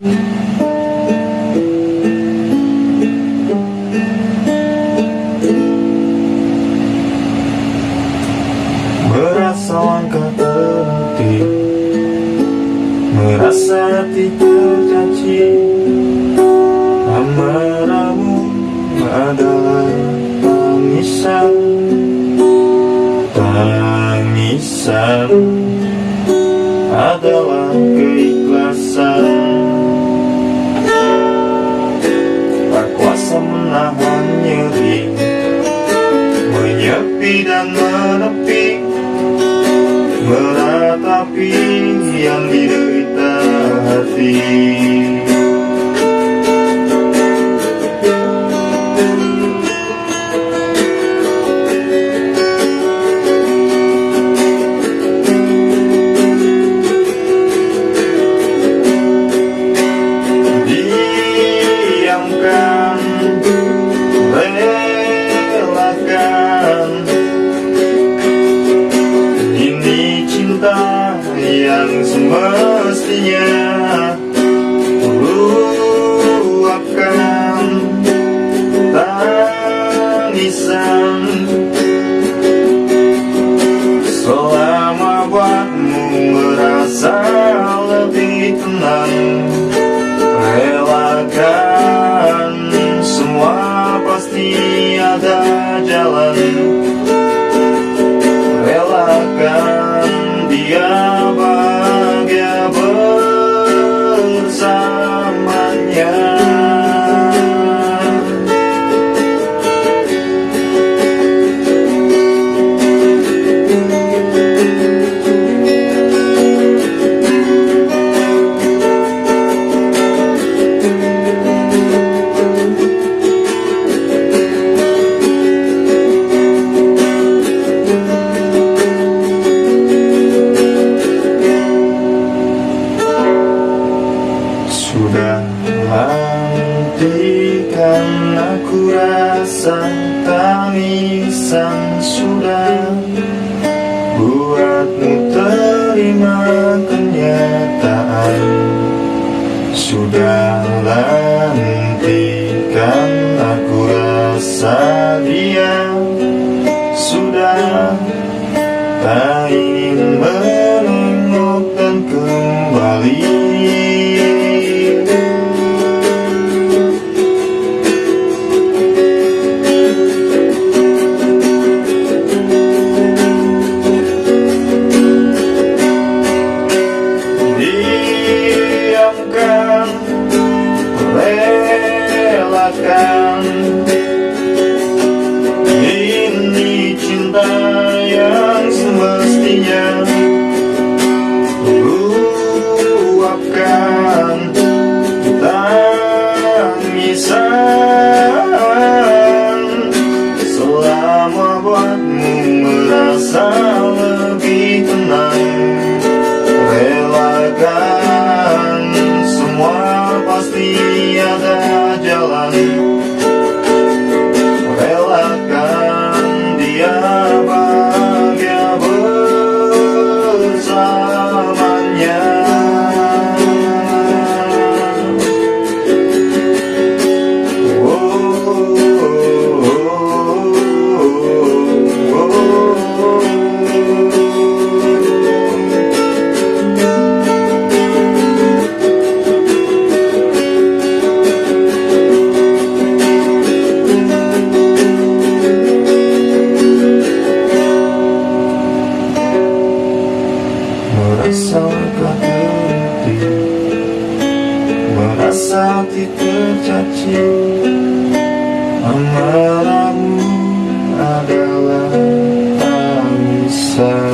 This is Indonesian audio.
Merasa langkah terhenti. Merasa hati tercaci Amarahmu adalah tangisan. Tangisan adalah keikhlasan Menahan nyeri Menyepi dan menepi Meratapi yang diderita hati cinta yang semestinya Sudah hentikan aku rasa tangisan Sudah buatmu terima kenyataan. Sudah hentikan aku rasa dia cinta yang semestinya Luapkan tangisan Selama buatmu merasa lebih Merasa tak terhenti. Merasa hati tercaci Amarahmu adalah tangisan